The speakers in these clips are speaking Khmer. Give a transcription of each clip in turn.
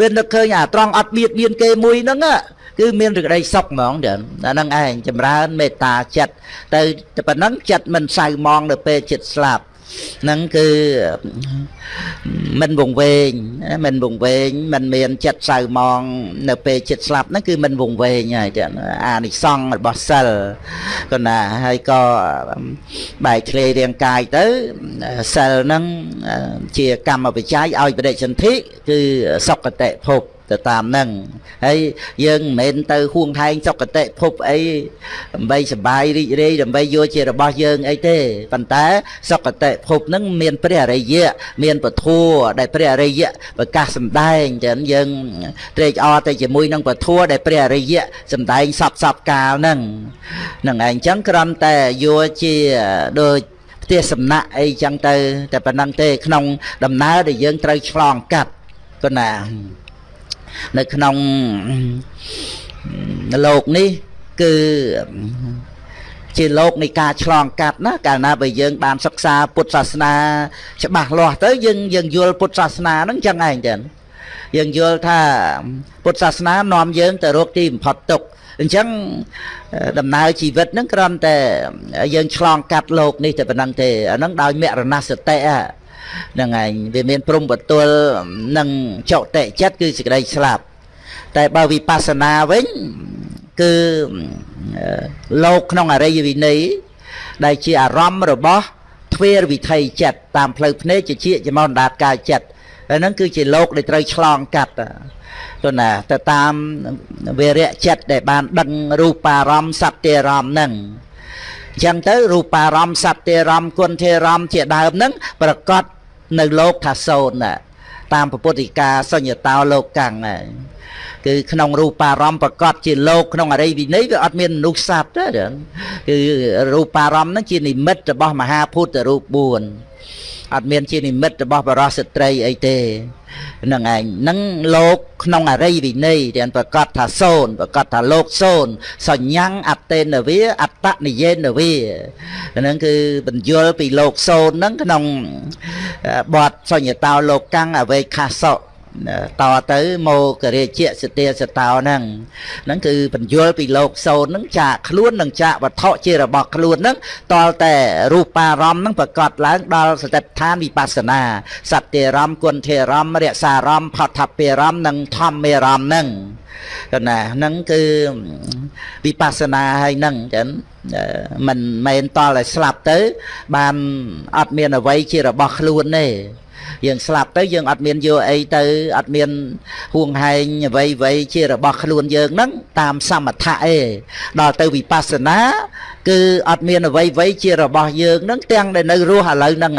វានឹកឃើញអាត្រង់អត់បៀតបៀនគេមួយហ្នឹងគឺមានរក្តីសុខហ្មងចាអាហ្នឹងឯងចម្រើនមេត្តាចិត្តទៅតែប៉ុណ្ណឹងចិត្តមិនសៅមងនៅពេលចិត្តស្លាប់ ហ្នឹងគឺមិនវង្វេងមិនវង្វេងមិនមានចិត្តសៅម៉ងនៅពេលចិត្តស្លាប់ហ្នឹងគឺមិនវង្វេងហើយទៀតអានិសង្ឃរបស់សិលក៏ណាហើយក៏បែកធ្លាយរាងកាយទៅសិលហ្នឹងជាកម្មវិច័យឲ្យបដិសន្ធិគឺសុគតិភព ទៅតាមហ្នឹងហើយយើងមិនមែនទៅហួងហែងសុគតិភពអីដើម្បីសបាយរីករាយដើម្បីយកជារបស់យើងអីទេប៉ុន្តែសុគតិភពហ្នឹងមានព្រះអរិយៈមានពធัวដែលព្រះអរិយៈប្រកាសសម្ដែងចឹងយើងត្រេកអរទៅជាមួយនឹងពធัวដែលព្រះអរិយៈសម្ដែងសពសពកាលហ្នឹងហ្នឹងឯងចឹងគ្រាន់តែយកជាដូចផ្ទះសំណាក់អីចឹងទៅ តែប៉ុណ្ណឹងទេក្នុងដំណើរដែលយើងត្រូវឆ្លងកាត់ក៏ណា នៅក្នុងលោកនេះគឺជាលោកនៃការឆ្លងកាត់ណាកាលណាបើយើងបានសិក្សាពុទ្ធសាសនាច្បាស់លាស់ទៅយើងយើងយល់ពុទ្ធសាសនាហ្នឹងចឹងឯងចឹងយើងយល់ថាពុទ្ធសាសនានាំយើងទៅរកទីបំផុតទុក្ខអញ្ចឹងដំណើរជីវិតហ្នឹងគ្រាន់តែយើងឆ្លងកាត់លោកនេះតែប៉ុណ្្នឹងទេអាហ្នឹងដោយមរណសតិហ្នឹង ឯងវាមានព្រំបទល់នឹងចុតិចិត្តគឺសេចក្តីស្លាប់តែបើវិបស្សនាវិញគឺលោកក្នុងអរិយវិន័យដែលជាអារម្មណ៍របស់ទ្វេរវិថីចិត្តតាមផ្លូវភ្នែកជាជាចំនដាតកាយចិត្តហើយហ្នឹងគឺជាលោកដែលត្រូវឆ្លងកាត់ទៅណាទៅតាមវិរៈចិត្តដែលបានដឹងរូបារម្មណ៍សត្យារម្មណ៍ហ្នឹងអញ្ចឹងទៅរូបារម្មណ៍សត្យារម្មណ៍គុណធារម្មណ៍ជាដើមហ្នឹងប្រកបនៅលោកថាសូន្យតាមពុទ្ធិកាសញ្ញតោលោកកាំងហើយគឺក្នុងរូបារម្មណ៍ប្រកបជាលោកក្នុងអរិយវិន័យវាអត់មានមនុស្សសត្វទេគឺរូបារម្មណ៍ហ្នឹងជានិមិត្តរបស់មហាភូតរូប4 អត់មានជានិមិត្តរបស់បរោះស្ត្រីអីទេហ្នឹងឯងហ្នឹងលោកក្នុងអរិយវិន័យដែលប្រកាសថាសូនប្រកាសថាលោកសូនសញ្ញាំងអតេនវាអត្តនិយេនវាហ្នឹងគឺបញ្យលពីលោកសូនហ្នឹងក្នុងបទសញ្ញតោលោកកាំងអវេខាសោ តទៅមករាជៈសទាសតោហ្នឹងហ្នឹងគឺបញ្យលពីលោកសោតហ្នឹងចាកខ្លួននិងចាកវត្ថុជារបស់ខ្លួនហ្នឹងតលតែរូបារម្មណ៍ហ្នឹងប្រកាសឡើងដល់សតិដ្ឋានវិបស្សនាសត្យរម្មណ៍គុណធរម្មណ៍រសារម្មណ៍ផតភិរម្មណ៍និងធម្មរម្មណ៍ហ្នឹងកណាហ្នឹងគឺវិបស្សនាហើយហ្នឹងចឹងមិនមែនតលឲ្យស្លាប់ទៅ បានអត់មានអ្វីជារបស់ខ្លួនទេ យើងស្លាប់ទៅយើងអត់មានយកអីទៅអត់មានហួងហែងអ្វីអ្វីជារបស់ខ្លួនយើងហ្នឹងតាមសមថៈឯងដល់ទៅវិបស្សនាគឺអត់មានអ្វីអ្វីជារបស់យើងហ្នឹងទាំងដែលនៅរស់ឥឡូវហ្នឹង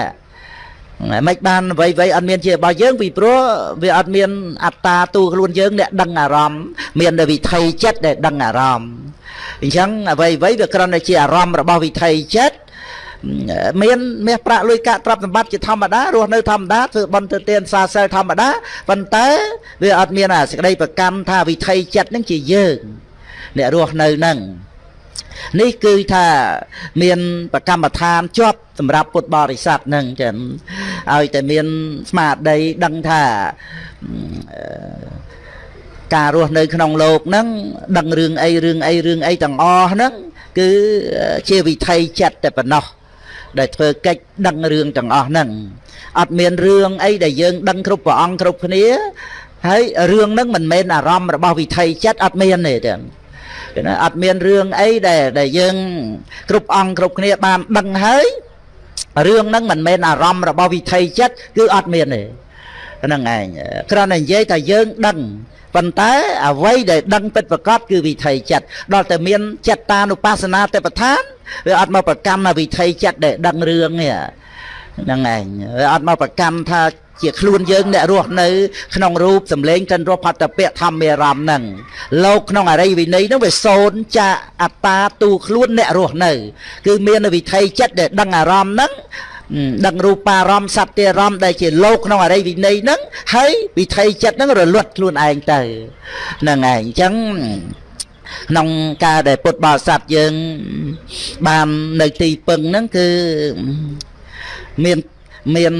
មិនបានអ្វីអ្វីអត់មានជារបស់យើងពីព្រោះវាអត់មានអត្តាទូខ្លួនយើងអ្នកដឹងអារម្មណ៍មានតែវិថីចិត្តដែលដឹងអារម្មណ៍អញ្ចឹងអ្វីអ្វីវាគ្រាន់តែជាអារម្មណ៍របស់វិថីចិត្ត មានមាសប្រាក់លុយកាក់ទ្រព្យសម្បត្តិជាធម្មតារស់នៅធម្មតាធ្វើបន់ទៅទានសាសិលធម្មតាប៉ុន្តែវាអត់មានអាសេចក្តីប្រកម្មថាវិថីចិត្តនឹងជាយើងអ្នករស់នៅនឹងនេះគឺថាមានប្រកម្មដ្ឋានជាប់សម្រាប់ពុទ្ធបរិស័ទនឹងចឹងឲ្យតែមានស្មារតីដឹងថាការរស់នៅក្នុងโลกហ្នឹងដឹងរឿងអីរឿងអីរឿងអីទាំងអស់ហ្នឹងគឺជាវិថីចិត្តតែប៉ុណ្ណោះ ដែលធ្វើកិច្ចដឹងរឿងទាំងអស់ហ្នឹងអត់មានរឿងអីដែលយើងដឹងគ្រប់ព្រះអង្គគ្រប់គ្នាហើយរឿងហ្នឹងមិនមែនអារម្មណ៍របស់វិថីចិត្តអត់មានទេទាំងណាអត់មានរឿងអីដែលដែលយើងគ្រប់អង្គគ្រប់គ្នាបានដឹងហើយរឿងហ្នឹងមិនមែនអារម្មណ៍របស់វិថីចិត្តគឺអត់មានទេ ហ្នឹងឯងគ្រាន់តែនិយាយថាយើងដឹងប៉ុន្តែអ្វីដែលដឹងពិតប្រកបគឺវិថីចិត្តដល់តែមានចិត្តតានុបស្សនាទេពឋានវាអត់មកប្រកម្មវិថីចិត្តដែលដឹងរឿងនេះហ្នឹងឯងវាអត់មកប្រកម្មថាជាខ្លួនយើងអ្នករស់នៅក្នុងរូបសម្លេងចិនរស់ផតពៈធម្មរមហ្នឹងលោកក្នុងអរិយវិន័យហ្នឹងវាសូនចាអត្តាទូខ្លួនអ្នករស់នៅ គឺមានវិថីចិត្តដែលដឹងអារម្មណ៍ហ្នឹង ដឹងរូបារម្មណ៍សត្យារម្មណ៍ដែលជាលោកក្នុងអរិយវិន័យហ្នឹងហើយវិថីចិត្តហ្នឹងរលត់ខ្លួនឯងទៅហ្នឹងឯងអញ្ចឹងក្នុងការដែលពុទ្ធបរិស័ទយើងបាននៅទីពឹងហ្នឹងគឺមានមាន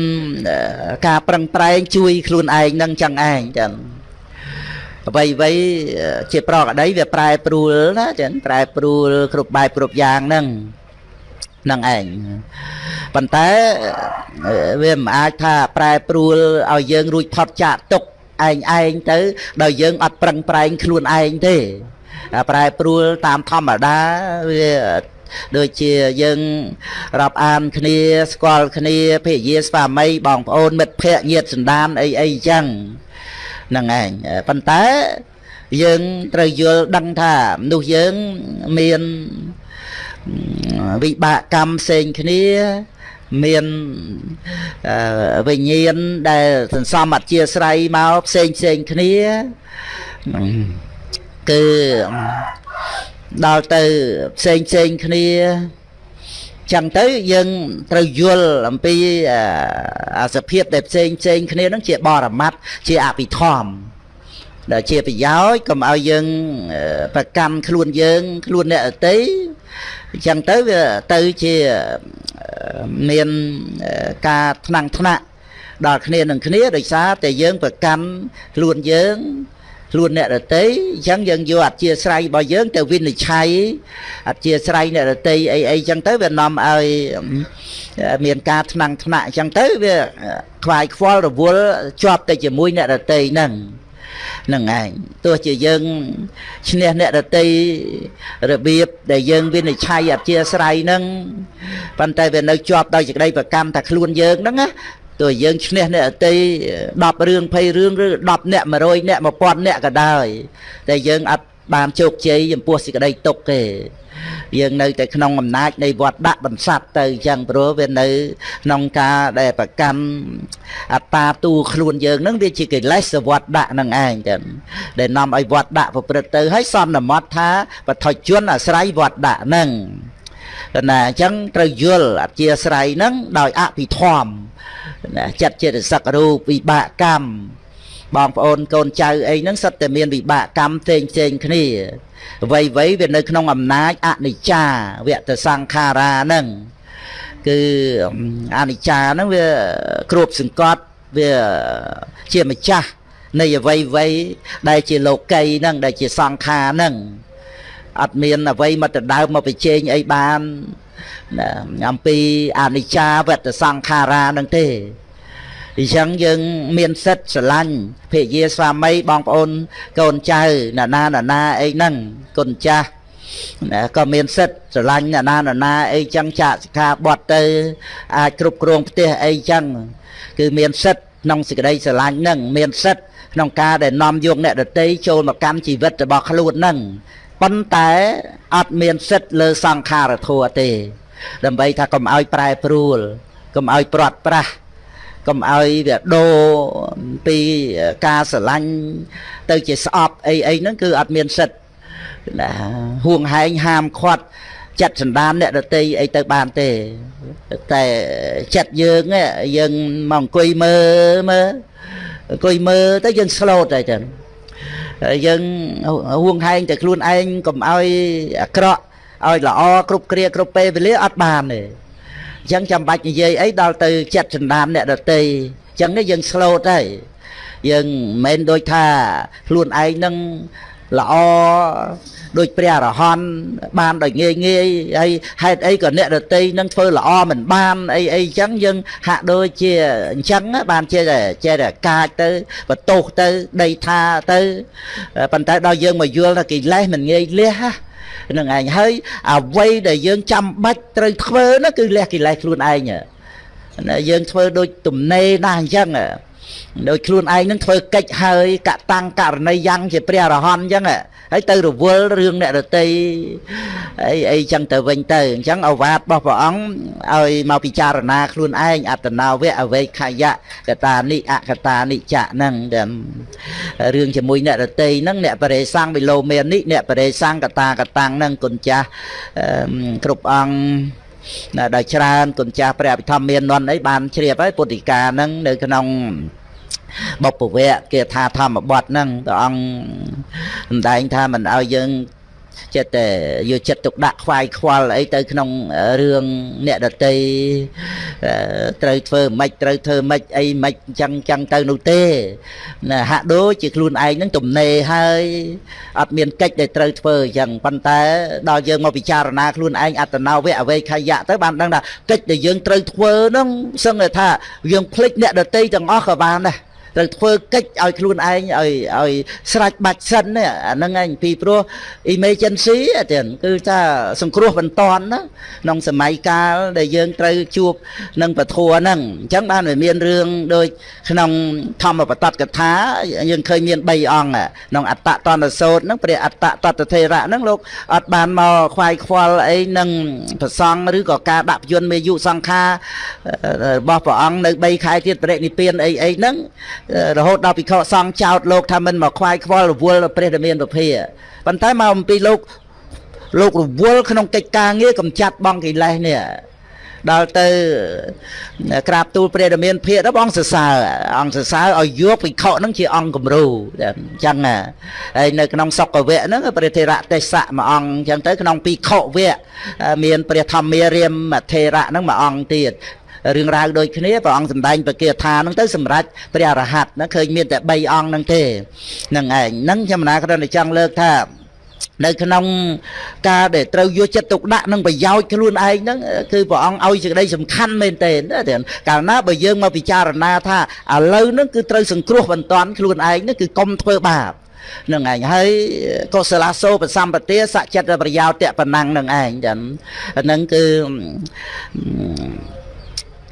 ការប្រឹងប្រែងជួយខ្លួនឯងនឹងចឹងឯងចឹងអ្វីអ្វីជាប្រកក្តីវាប្រែប្រួលណាចឹងប្រែប្រួលគ្រប់បែបគ្រប់យ៉ាងហ្នឹង នឹងឯងប៉ុន្តែវាមិនអាចថាប្រែប្រួលឲ្យយើងរួចផុតចាកទុកឯងឯងទៅដោយយើងអត់ប្រឹងប្រែងខ្លួនឯងទេប្រែប្រួលតាមធម្មតាវាដូចជាយើងរាប់អានគ្នាស្គាល់គ្នាភរិយាស្វាមីបងប្អូនមិត្តភ័ក្តិញាតិសន្តានអីអីចឹងហ្នឹងឯងប៉ុន្តែយើងត្រូវយល់ដឹងថាមនុស្សយើងមាន វិបាកកម្មផ្សេងគ្នាមានវិញ្ញាណដែលសន្សំអធិស្រ័យមកផ្សេងផ្សេងគ្នាគឺដល់ទៅផ្សេងផ្សេងគ្នាចឹងទៅយើងត្រូវយល់អំពីអាសភាពដែលផ្សេងផ្សេងគ្នានឹងជាបរមត្តជាអភិធម្មដែលជាប្រយោជន៍កុំឲ្យយើងប្រកម្មខ្លួនយើង ខ្លួនអ្នកអតី អញ្ចឹងទៅវាទៅជាមានការថ្នាំងថ្នាក់ដល់គ្នានឹងគ្នាដោយសារតែយើងប្រកាន់ខ្លួនយើងខ្លួនអ្នករតីអញ្ចឹងយើងយកអធិស្រ័យរបស់យើងទៅវិនិច្ឆ័យអធិស្រ័យអ្នករតីអីអីអញ្ចឹងទៅវានាំឲ្យមានការថ្នាំងថ្នាក់អញ្ចឹងទៅវាខ្វាយខ្វល់រវល់ជាប់ទៅជាមួយអ្នករតីហ្នឹង នឹងឯងទោះជាយើងឈ្នះអ្នករតីរបៀបដែលយើងវិនិច្ឆ័យអធិស្រ័យហ្នឹងប៉ុន្តែវានៅជាប់ដោយសេចក្តីប្រកម្មថាខ្លួនយើងហ្នឹងណាទោះយើងឈ្នះអ្នកអតី10រឿង20រឿងឬ10អ្នក100អ្នក1000អ្នកក៏ដោយតែយើងអត់ បានជោគជ័យចំពោះសេចក្តីទុកទេយើងនៅតែក្នុងអំណាចនៃវត្តដាក់បន្សាត់ទៅអញ្ចឹងព្រោះវានៅក្នុងការដែលប្រកាន់អត្តាទូខ្លួនយើងនឹងវាជាកិលេសវត្តដាក់នឹងឯងចឹងដែលនាំឲ្យវត្តដាក់ប្រព្រឹត្តទៅហើយសន្មត់ថាបថុជនអាស្រ័យវត្តដាក់នឹងណាអញ្ចឹងត្រូវយល់អធិស្រ័យនឹងដោយអភិធម្មណាចិត្តចិត្តសឹករូបវិបាកកម្ម បងប្អូនកូនចៅអីហ្នឹងសិតតែមានវិបាកកម្មផ្សេងផ្សេងគ្នាអ្វីអ្វីវានៅក្នុងអំណាចអនិច្ចាវៈតសង្ខារាហ្នឹងគឺអនិច្ចាហ្នឹងវាគ្រប់សង្កត់វាជាម្ចាស់នៃអ្វីអ្វីដែលជាលោកីហ្នឹងដែលជាសង្ខារហ្នឹងអត់មានអ្វីមកដដើមមកបញ្ចេញអីបានអំពីអនិច្ចាវតសង្ខារានឹងទេ អញ្ចឹងយើងមានសិទ្ធស្រឡាញ់ភរិយាស្វាមីបងប្អូនកូនចៅណានាណានាអីហ្នឹងគុណចាស់ក៏មានសិទ្ធស្រឡាញ់ណានាណានាអីចឹងចាកសិក្ខាបទទៅអាចគ្រប់គ្រងផ្ទះអីចឹងគឺមានសិទ្ធក្នុងសេចក្តីស្រឡាញ់ហ្នឹងមានសិទ្ធក្នុងការដែលនាំយកអ្នកដតីចូលមកកម្មជីវិតរបស់ខ្លួនហ្នឹងប៉ុន្តែអត់មានសិទ្ធលើសង្ខារធัวទេ ដើម្បីថាកុំឲ្យប្រែប្រួលកុំឲ្យព្រាត់ប្រាស់ កុំឲ្យវាដូរពីការស្រឡាញ់ទៅជាស្អប់អីអីហ្នឹងគឺអត់មានសិទ្ធណាហួងហែងហាមឃាត់ចិត្តសន្តានអ្នកដតីអីទៅបានទេតែចិត្តយើងយើងមកអង្គុយមើលមើលអង្គុយមើលទៅយើងស្លូតហើយចឹងយើងហួងហែងតែខ្លួនឯងកុំឲ្យអាក្រក់ឲ្យល្អគ្រប់គ្រាគ្រប់ពេលវេលាអត់បានទេ អញ្ចឹងចាំបាច់និយាយអីដល់ទៅចិត្តចន្តានអ្នកដតីអញ្ចឹងនេះយើងស្លូតហើយយើងមិនមែនដូចថាខ្លួនឯងនឹង ល្អដូចព្រះអរហន្តបានដោយងាយងាយហើយហេតុអីក៏អ្នករតីនឹងធ្វើល្អមិនបានអីអីអញ្ចឹងយើងហាក់ដូចជាអញ្ចឹងបានជាចេះតែកាចទៅបន្ទោសទៅដីថាទៅប៉ុន្តែដល់យើងមកយល់ថាកិលេសមិនងាយលះហ្នឹងឯងហើយអ្វីដែលយើងចាំបាច់ត្រូវធ្វើនោះគឺលះកិលេសខ្លួនឯងយើងធ្វើដូចទំនេរណាស់អញ្ចឹង ដោយខ្លួនឯងនឹងធ្វើកិច្ចហើយកតាំងករណីយ៉ាងជាព្រះអរហន្តអញ្ចឹងហើយទៅរវល់រឿងអ្នករតីអីអីចឹងទៅវិញទៅអញ្ចឹងអវាទរបស់ព្រះអង្គឲ្យមកពិចារណាខ្លួនឯងអត្តនាវៈអវេខយៈកតានិអកតានិចៈហ្នឹងរឿងជាមួយអ្នករតីហ្នឹងអ្នកបរិសੰងវិលោមេនិអ្នកបរិសੰងកតាកតាំងហ្នឹងគុណចាស់គ្រប់អង្គដល់ច្រើនគុណចាស់ព្រះអភិធម្មមាននន់អីបានជ្រាបហើយពុទ្ធិកាហ្នឹងនៅក្នុង បុព្វវៈគេថាធម្មបទហ្នឹងព្រះអង្គសម្ដែងថាមិនឲ្យយើងចិត្តតែយកចិត្តទុកដាក់ខ្វាយខ្វល់អីទៅក្នុងរឿងអ្នកដតីត្រូវធ្វើម៉េចត្រូវធ្វើម៉េចអីម៉េចអញ្ចឹងអញ្ចឹងទៅនោះទេណាហាក់ដូចជាខ្លួនឯងនឹងទំនេរហើយអត់មានកិច្ចដែលត្រូវធ្វើអញ្ចឹងប៉ុន្តែដល់យើងមកពិចារណាខ្លួនឯងអត្តនោវៈអវេខយៈទៅបានដឹងថាកិច្ចដែលយើងត្រូវធ្វើនឹងសឹងតែថាយើងភ្លេចអ្នកដតីទាំងអស់ក៏បានដែរ ត្រូវធ្វើកិច្ចឲ្យខ្លួនឯងឲ្យឲ្យស្រាច់បាច់សិននេះអាហ្នឹងឯងពីព្រោះ emergency ទៀតគឺថាសង្គ្រោះបន្ទាន់ណាក្នុងសម័យកាលដែលយើងត្រូវជួបនឹងពធัวហ្នឹងអញ្ចឹងបានវាមានរឿងដូចក្នុងធម្មបតតកថាយើងឃើញមាន3អង្គក្នុងអត្តតនសោតហ្នឹងព្រះអត្តតតថេរៈហ្នឹងលោកអត់បានមកខ្វាយខ្វល់អីនឹងប្រសង់ឬក៏ការដាក់ពយន្តមេយុសង្ខាររបស់ព្រះអង្គនៅ3ខែទៀតបរិនិព្វានអីអីហ្នឹងរហូតដល់ភិក្ខុសង្ឃចោតលោកថាមិនមកខ្វាយខ្វល់រវល់ព្រះដែលមានពភាប៉ុន្តែមកអំពីលោកលោករវល់ក្នុងកិច្ចការងារកំចាត់បងកិលេសនេះដល់ទៅក្រាបទូលព្រះដែលមានភាកដល់បងសរសើរអង្គសរសើរឲ្យយកភិក្ខុហ្នឹងជាអង្គគំរូអញ្ចឹងហើយនៅក្នុងសុកវៈហ្នឹងព្រះធេរៈទេសៈមួយអង្គអញ្ចឹងទៅក្នុងភិក្ខុវៈមានព្រះធម្មារាមធេរៈហ្នឹងមួយអង្គទៀត រឿងរ៉ាវដូចគ្នាព្រះអង្គសម្ដែងបកាថាហ្នឹងទៅសម្រាប់ព្រះអរហន្តណាឃើញមានតែ3អង្គហ្នឹងទេហ្នឹងឯងហ្នឹងខ្ញុំណាគ្រាន់តែចង់លើកថានៅក្នុងការដែលត្រូវយកចិត្តទុកដាក់នឹងប្រយោជន៍ខ្លួនឯងហ្នឹងគឺព្រះអង្គឲ្យសេចក្តីសំខាន់មែនទែនកាលណាបើយើងមកពិចារណាថាឥឡូវហ្នឹងគឺត្រូវសង្គ្រោះបន្ទាន់ខ្លួនឯងហ្នឹងគឺកុំធ្វើបាបនឹងឯងហើយកុសលាសោបសម្បទាសច្ចិតប្រយោជន៍តប៉ុណ្ណឹងនឹងឯងចឹងហ្នឹងគឺ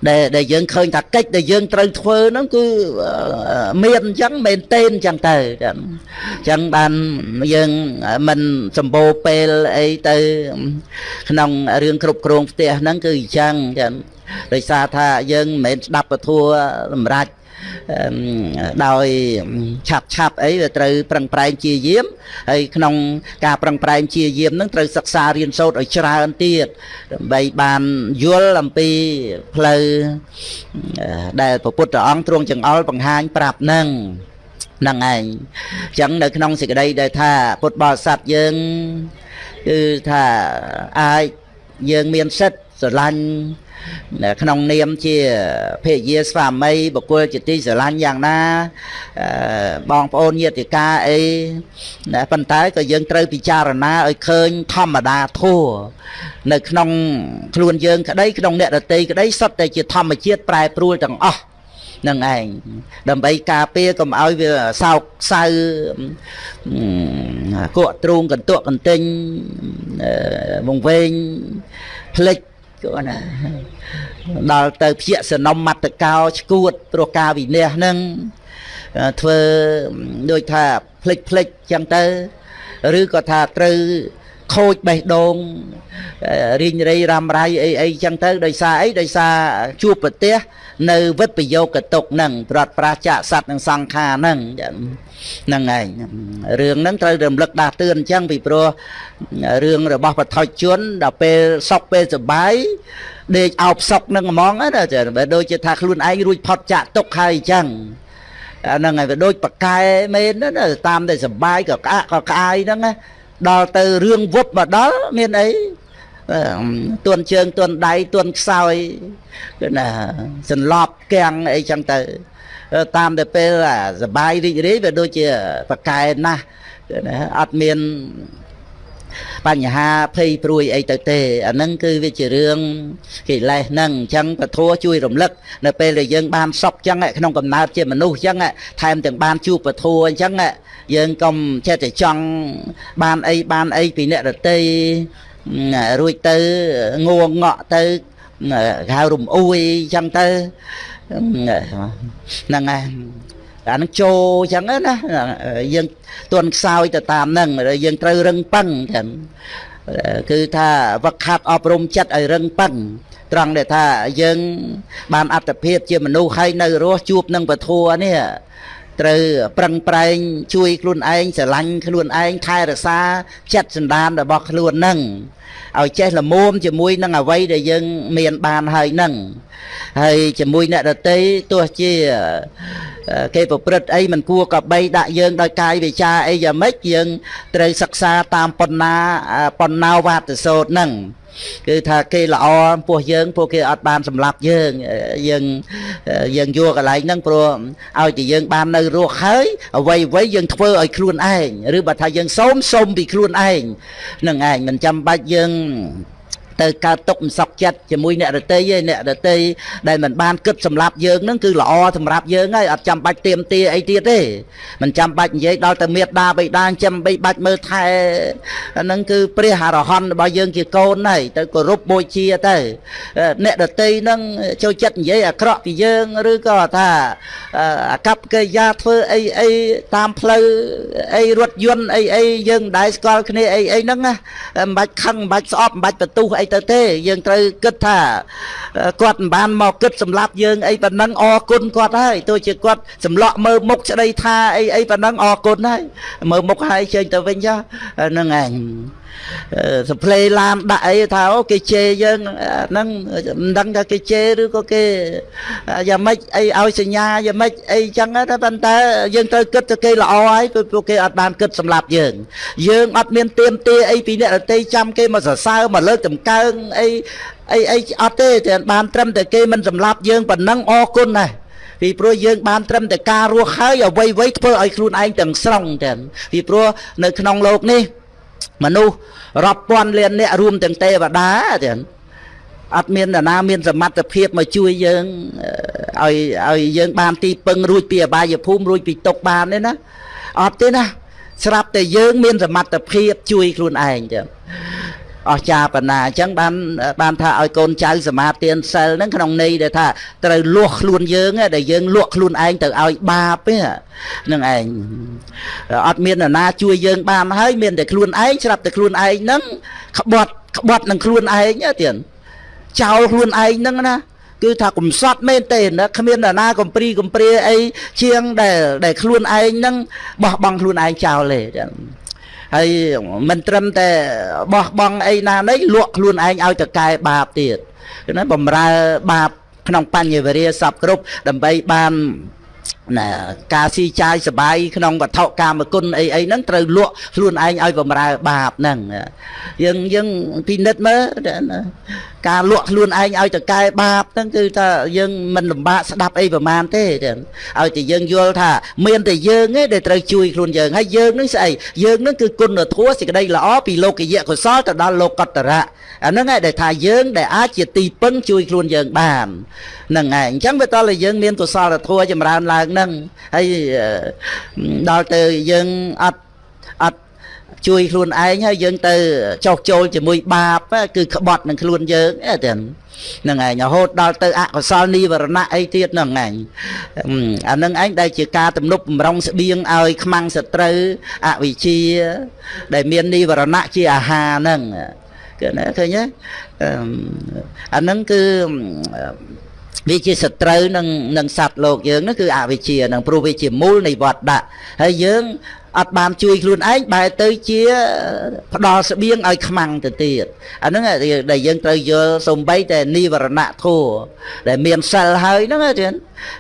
ដែលដែលយើងឃើញថាកិច្ចដែលយើងត្រូវធ្វើហ្នឹងគឺមានអញ្ចឹងមែនទេអញ្ចឹងទៅអញ្ចឹងបានយើងមិនសម្បូរពេលអីទៅក្នុងរឿងគ្រប់គ្រងផ្ទះហ្នឹងគឺអញ្ចឹងចឹង ដោយសារថាយើងមិនមែនស្ដាប់ពធัวសម្រាប់ដោយឆាប់ឆាប់អីវាត្រូវប្រឹងប្រែងជាយាមហើយក្នុងការប្រឹងប្រែងជាយាមនឹងត្រូវសិក្សារៀនសូត្រឲ្យច្រើនទៀតដើម្បីបានយល់អំពីផ្លូវដែលព្រះពុទ្ធអង្គទ្រង់ចង្អុលបង្ហាញប្រាប់នឹងហ្នឹងឯងអញ្ចឹងនៅក្នុងសេចក្តីដែលថាពុទ្ធបរិស័ទយើងគឺថាអាចយើងមានសិទ្ធស្រឡាញ់ ក្នុងនាមជាភេយាស្វាមីបុគ្គលជាទីស្រឡាញ់យ៉ាងណាបងប្អូនញាតិកាអីណាប៉ុន្តែក៏យើងត្រូវពិចារណាឲ្យឃើញធម្មតាធัวនៅក្នុងខ្លួនយើងក្តីក្នុងអ្នកដតីក្តីសុទ្ធតែជាធម្មជាតិប្រែប្រួលទាំងអស់នឹងឯងដើម្បីការពារកុំឲ្យវាសោកសៅគក់ទ្រូងកន្ទក់កន្ទិញវងវែងផ្លិច គាត់ណាដល់ទៅភ្ជាក់សនំមត្តកោឈួតព្រោះការវិន័យហ្នឹងធ្វើដូចថាផ្លិចផ្លិចចឹងទៅ ឬក៏ថាត្រូវ ខូចបេះដូងរីងរៃរ៉ាំរៃអីអីចឹងទៅដោយសារអីដោយសារជួបប្រទេស នៅវិបយោគតុកហ្នឹងប្រត់ប្រាចាកសัตว์និងសង្ខារហ្នឹងហ្នឹងឯងរឿងហ្នឹងត្រូវរំលឹកដាស់តឿនអញ្ចឹងពីព្រោះរឿងរបស់បឋិជនដល់ពេលសុកពេលសុបាយដេកអោបសុកនឹងហ្មងណាចាដូចជាថាខ្លួនឯងរួចផុតចាក់ទុកហើយអញ្ចឹងអាហ្នឹងហើយវាដូចប៉កែមែនណាតាមតែសុបាយក៏ក្អាក់ក៏ក្អាយហ្នឹងណា ដល់ទៅរឿងវប់មកដល់មានអីទួនជើងទួនដៃទួនខ្សោយគឺណាសន្លប់គាំងអីចឹងទៅ តាមតែពេលសបាយរីករាយវាដូចជាប្រកែណាស់ណាអត់មាន បញ្ហាភ័យព្រួយអីទៅទេអាហ្នឹងគឺវាជារឿងកិលេសហ្នឹងអញ្ចឹងពធជួយរំលឹកនៅពេលដែលយើងបានសុខអញ្ចឹងក្នុងកំណើតជាមនុស្សអញ្ចឹងថែមទាំងបានជួបពធអញ្ចឹងយើងកុំចេះតែចង់បានអីបានអីពីអ្នកដតីរួចទៅងងក់ទៅហៅរំអួយអញ្ចឹងទៅហ្នឹងហើយ អានឹងចូលអញ្ចឹងណាយើងទន់ខ្សោយទៅតាមហ្នឹងយើងត្រូវរឹងប៉ឹងចឹងគឺថាវឹកខាត់អប់រំចិត្តឲ្យរឹងប៉ឹងត្រង់ដែលថាយើងបានអត្តភាពជាមនុស្សហើយនៅរស់ជួបនឹងពធัวនេះ ត្រូវប្រឹងប្រែងជួយខ្លួនឯងស្រឡាញ់ខ្លួនឯងថែរក្សាចិត្តសន្តានរបស់ខ្លួននឹងឲ្យចេះល្មមជាមួយនឹងអ្វីដែលយើងមានបានហើយនឹងហើយជាមួយអ្នកដតីទោះជាគេប្រព្រឹត្តអីមិនគួរកបីដាក់យើងដោយកាយវិចាអីយ៉ាងម៉េចយើងត្រូវសិក្សាតាមបណ្ណាបណ្ណាវត្តសោតនឹង គឺថាគេល្អពោះយើងពួកគេអត់បានសម្លាប់យើងយើងយើងយកកន្លែងហ្នឹងព្រោះឲ្យតែយើងបាននៅរស់ហើយអ្វីអ្វីយើងធ្វើឲ្យខ្លួនឯងឬបើថាយើងសូមសូមពីខ្លួនឯងនឹងឯងមិនចាំបាច់យើង ទៅកើតទុកមិនសក់ចិត្តជាមួយអ្នករតីឯអ្នករតីដែលមិនបានគិតសម្រាប់យើងនឹងគឺល្អសម្រាប់យើងហើយអត់ចាំបាច់ទៀមទាអីទៀតទេមិនចាំបាច់និយាយដល់ទៅមេត្តាបិតាចាំបីបាច់មើលថែហ្នឹងគឺព្រះអរហន្តរបស់យើងជាកូនហើយទៅគោរពបូជាទៅអ្នករតីហ្នឹងចូលចិត្តនិយាយអាក្រក់ពីយើងឬក៏ថាអាកប្បកិរិយាធ្វើអីអីតាមផ្លូវអីរថយន្តអីអីយើងមិនដែលស្គាល់គ្នាអីអីហ្នឹងណាមិនបាច់ខឹងមិនបាច់ស្អប់មិនបាច់បន្ទុះអីទៅទេ យើងត្រូវគិតថាគាត់មិនបានមកគិតសម្លាប់យើងអីប៉ុណ្ណឹងអរគុណគាត់ហើយទោះជាគាត់សម្លក់មើលមុខស្ដីថាអីអីប៉ុណ្ណឹងអរគុណហើយមើលមុខហើយចេញទៅវិញចុះហ្នឹងឯង សផ្លេឡានដាក់អីថាអូគេជេរយើងហ្នឹងមិនដឹងថាគេជេរឬក៏គេយ៉ាងម៉េចអីឲ្យសញ្ញាយ៉ាងម៉េចអីចឹងតែប៉ុន្តែយើងត្រូវគិតទៅគេល្អហើយព្រោះពួកគេអត់បានគិតសម្រាប់យើងយើងអត់មានទៀមទាអីពីអ្នករតីចាំគេមកសរសើរមកលើកតម្កើងអីអីអីអត់ទេតែបានត្រឹមតែគេមិនសម្លាប់យើងប៉ុណ្ណឹងអរគុណណាស់ពីព្រោះយើងបានត្រឹមតែការរស់ហើយអ្វីអ្វីធ្វើឲ្យខ្លួនឯងទាំងស្រុងទៅពីព្រោះនៅក្នុងโลกនេះ មនុស្សរាប់ពាន់លានអ្នករួមទាំងទេវតាទៀតអត់មាននរណាមានសមត្ថភាពមកជួយយើងឲ្យឲ្យយើងបានទីពឹងរួចពីអបាយភូមិរួចពីទុកបានទេណាអត់ទេណាស្រាប់តែយើងមានសមត្ថភាពជួយខ្លួនឯងចឹង អស្ចារ្យបណ្ណាអញ្ចឹងបានបានថាឲ្យកូនចៅសមាទានសិលហ្នឹងក្នុងន័យដែលថាត្រូវលួសខ្លួនយើងដែលយើងលក់ខ្លួនឯងទៅឲ្យបាបទេនឹងឯងអត់មាននរណាជួយយើងបានហើយមានតែខ្លួនឯងស្រាប់តែខ្លួនឯងហ្នឹងក្បត់ក្បត់នឹងខ្លួនឯងទៀតចោលខ្លួនឯងហ្នឹងណាគឺថាកំសត់មែនទេណាគ្មាននរណាកំព្រីកំព្រាអីជាងដែលដែលខ្លួនឯងហ្នឹងបោះបង់ខ្លួនឯងចោលទេ ហើយមិនត្រឹមតែបោះបង់អីណានេះលក់ខ្លួនឯងឲ្យតកែបាបទៀតណាបំរើបាបក្នុងបញ្ញវរិយសពគ្រប់ដើម្បីបាន ណាការស៊ីចាយសបាយក្នុងវត្ថុកាមគុណអីអីហ្នឹងត្រូវលក់ខ្លួនឯងឲ្យបំរើបាបហ្នឹងយើងយើងពិនិត្យមើលការលក់ខ្លួនឯងឲ្យតកែបាបហ្នឹងគឺថាយើងមិនលំបាកស្ដាប់អីប្រមាណទេឲ្យតែយើងយល់ថាមានតែយើងទេដែលត្រូវជួយខ្លួនយើងហើយយើងនឹងស្អីយើងនឹងគឺគុណធម៌សេចក្តីល្អពីលោកយៈកុសលទៅដល់លោកតរៈអាហ្នឹងឯងដែលថាយើងដែលអាចជាទីពឹងជួយខ្លួនយើងបានហ្នឹងឯងអញ្ចឹងវាតតែយើងមានកុសលធម៌ចម្រើនឡើងហ្នឹងហើយដល់ទៅយើងអត់អត់ជួយខ្លួនឯងហើយយើងទៅចោះចូលជាមួយបាបគឺក្បត់នឹងខ្លួនយើងទេហ្នឹងឯងរហូតដល់ទៅអកុសលនិវរណៈអីទៀតហ្នឹងឯងអាហ្នឹងឯងដែលជាការទំនប់បំរុងស្បៀងឲ្យខ្មាំងសត្រូវអវិជ្ជា ដែលមាននិវរណៈជាអាហារហ្នឹងគឺណាឃើញទេអាហ្នឹងគឺ វាជាសត្រូវនឹងនឹងសត្វលោកយើងនោះគឺអវិជ្ជានឹងព្រោះវាជាមូលនៃវត្តដាក់ហើយយើងអត់បានជួយខ្លួនឯងបែរទៅជាផ្ដល់ស្បៀងឲ្យខ្មាំងទៅទៀតអាហ្នឹងដែលយើងត្រូវយល់សំបីតែនិវរណៈធัวដែលមានសិលហើយហ្នឹងទៀត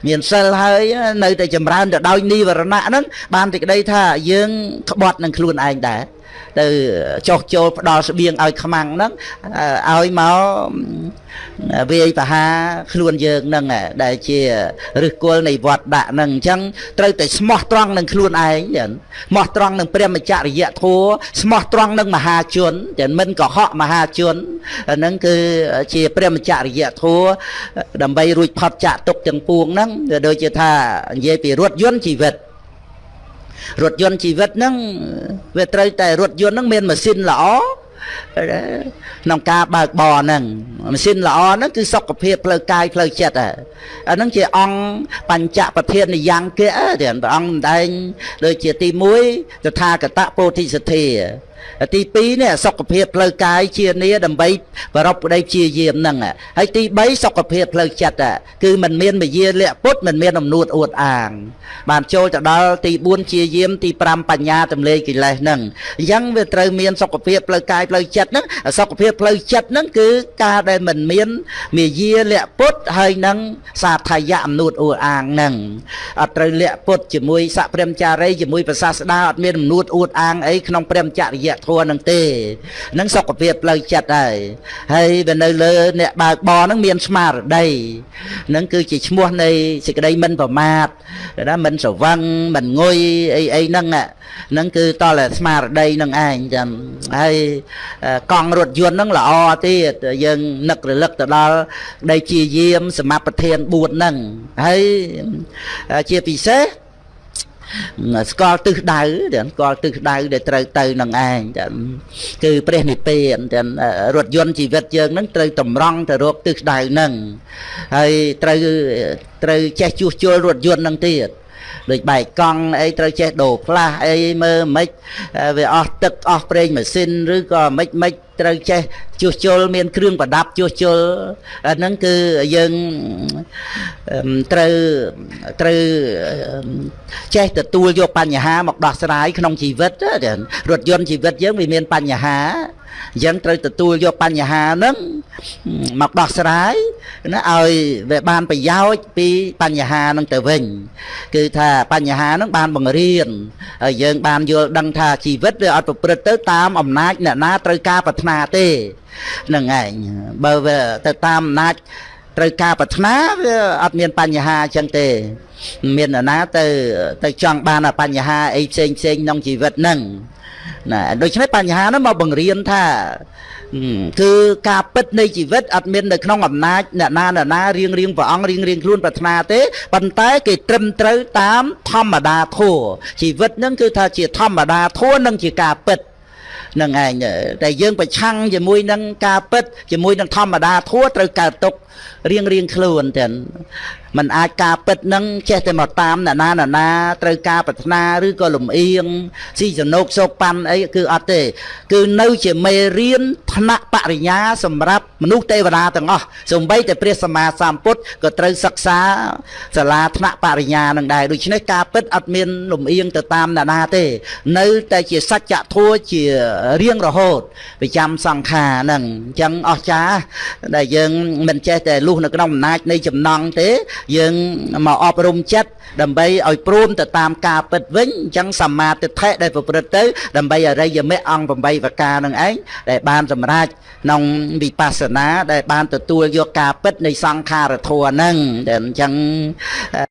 មានសិលហើយនៅតែចម្រើនទៅដោយនិវរណៈហ្នឹងបានតែក្តីថាយើងក្បត់នឹងខ្លួនឯងដែរ ទៅចោះចូលផ្ដល់ស្បៀងឲ្យខ្មាំងហ្នឹងឲ្យមកវាយបហាខ្លួនយើងហ្នឹងដែលជាឫសគល់នៃវត្តដាក់ហ្នឹងអញ្ចឹងត្រូវតែស្មោះត្រង់នឹងខ្លួនឯងស្មោះត្រង់នឹងព្រះមច្ចរិយធัวស្មោះត្រង់នឹងមហាជនតែមិនកុហកមហាជនហ្នឹងគឺជាព្រះមច្ចរិយធัวដើម្បីរួចផុតចាកទុកទាំងពួងហ្នឹងដូចជាថានិយាយពីរថយន្តជីវិត រថយន្តជីវិតហ្នឹងវាត្រូវតែរថយន្តហ្នឹងមានម៉ាស៊ីនល្អក្នុងការបើកបរហ្នឹងម៉ាស៊ីនល្អហ្នឹងគឺសុខភាពផ្លូវកាយផ្លូវចិត្តអាហ្នឹងជាអង្គបញ្ចប្រធាននិយ៉ាងគៈទៀតព្រះអង្គម្ដែងដូចជាទី1តថាគតពោធិសទ្ធា ទី2នេះសុខភាពផ្លូវកាយជានីដើម្បីប្រពប្តីជាយាមហ្នឹងហើយទី3សុខភាពផ្លូវចិត្តគឺมันមានមយាលៈពុតมันមានអំនួតអួតអាង បានចូលទៅដល់ទី4ជាយាមទី5បញ្ញាទម្លេកិលេសហ្នឹងអញ្ចឹងវាត្រូវមានសុខភាពផ្លូវកាយផ្លូវចិត្តហ្នឹងសុខភាពផ្លូវចិត្តហ្នឹងគឺការដែលมันមានមយាលៈពុតហើយនឹងសាថយៈអំនួតអួតអាងហ្នឹងអត់ត្រូវលៈពុតជាមួយសព្រាមចារីជាមួយប្រសាស្ដាអត់មានអំនួតអួតអាងអីក្នុងព្រមចរិយ ធម៌នឹងទេនឹងសុខភាពផ្លូវចិត្តហើយហើយវានៅលើអ្នកបើកបរនឹងមានស្មារតីនឹងគឺជាឈ្មោះនៃសេចក្តីមិនប្រមាទណាមិនស្រវឹងមិនងុយអីអីហ្នឹងហ្នឹងគឺតតែស្មារតីនឹងឯងចាំហើយកង់រថយន្តហ្នឹងល្អទៀតយើងនឹករលឹកទៅដល់ដីជាយាមសមបត្តិ4ហ្នឹងហើយជាពិសេស ស្គាល់ទិសដៅទាំងស្គាល់ទិសដៅដែលត្រូវទៅនឹងឯងទាំងគឺព្រះនិព្វានទាំងរថយន្តជីវិតយើងនឹងត្រូវតម្រង់ទៅរកទិសដៅនឹងហើយត្រូវត្រូវចេះជួសជុលរថយន្តនឹងទៀត ដូចបែកកង់អីត្រូវចេះដូរផ្លាស់អីមើលមិនវាអស់ទឹកអស់ប្រេងម៉ាស៊ីនឬក៏មិនមិនត្រូវចេះជួសជុលមានគ្រឿងប្រដាប់ជួសជុលអាហ្នឹងគឺយើងត្រូវត្រូវចេះទទួលយកបញ្ហាមកដោះស្រាយក្នុងជីវិតរថយន្តជីវិតយើងវាមានបញ្ហា អញ្ចឹងត្រូវទទួលយកបញ្ហាហ្នឹងមកដោះស្រាយណាឲ្យវាបានប្រយោជន៍ពីបញ្ហាហ្នឹងទៅវិញ គឺថាបញ្ហាហ្នឹងបានបង្រៀនហើយយើងបានយល់ដឹងថាជីវិតវាអត់ប្រព្រឹត្តទៅតាមអំណាចអ្នកណាត្រូវការប្រាថ្នាទេហ្នឹងឯងបើវាទៅតាមអំណាចត្រូវការប្រាថ្នាវាអត់មានបញ្ហាអញ្ចឹងទេ មាននរណាទៅទៅចង់បានបញ្ហាអីផ្សេងផ្សេងក្នុងជីវិតហ្នឹង ណាដូច្នេះបញ្ហានោះមកបង្រៀនថាគឺការពិតនៃជីវិតអត់មាននៅក្នុងអំណាចអ្នកណាអ្នកណារៀងរៀងព្រះអង្គរៀងរៀងខ្លួនប្រាថ្នាទេប៉ុន្តែគេត្រឹមត្រូវតាមធម្មតាធัวជីវិតនឹងគឺថាជាធម្មតាធัวនិងជាការពិតនឹងឯងតែយើងប្រឆាំងជាមួយនឹងការពិតជាមួយនឹងធម្មតាធัวត្រូវកើតទុករៀងរៀងខ្លួនទាំង มันអាចការពិតនឹងចេះតែមកតាមអ្នកណាអ្នកណាត្រូវការប្រាថ្នាឬក៏លំអៀងស៊ីសនុកសោកប៉ាន់អីគឺអត់ទេ គឺនៅជាមេរៀនថ្នាក់បរិញ្ញាសម្រាប់មនុស្សទេវតាទាំងអស់សូម្បីតែព្រះសម្មាសម្ពុទ្ធក៏ត្រូវសិក្សាសាលាថ្នាក់បរិញ្ញានឹងដែរដូច្នេះការពិតអត់មានលំអៀងទៅតាមអ្នកណាទេ នៅតែជាសច្ចធម៌ជារៀងរហូតប្រចាំសង្ខារហ្នឹងអញ្ចឹងអស្ចារ្យដែលយើងមិនចេះតែលុះនៅក្នុងអំណាចនៃចំណង់ទេយើងមកអប់រំចិត្តដើម្បីឲ្យព្រមទៅតាមការពិតវិញអញ្ចឹងសមាទិដ្ឋិដែលប្រព្រឹត្តទៅ ដើម្បីអរិយមគ្គអង្គ8ប្រការនឹងឯងដែលបានសម្រេចក្នុងវិបស្សនាដែលបានទទួលយកការពិតនៃសង្ខារធម៌ហ្នឹងដែលអញ្ចឹង